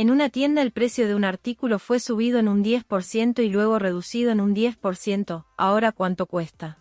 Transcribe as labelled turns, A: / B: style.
A: En una tienda el precio de un artículo fue subido en un 10% y luego reducido en un 10%, ahora cuánto cuesta.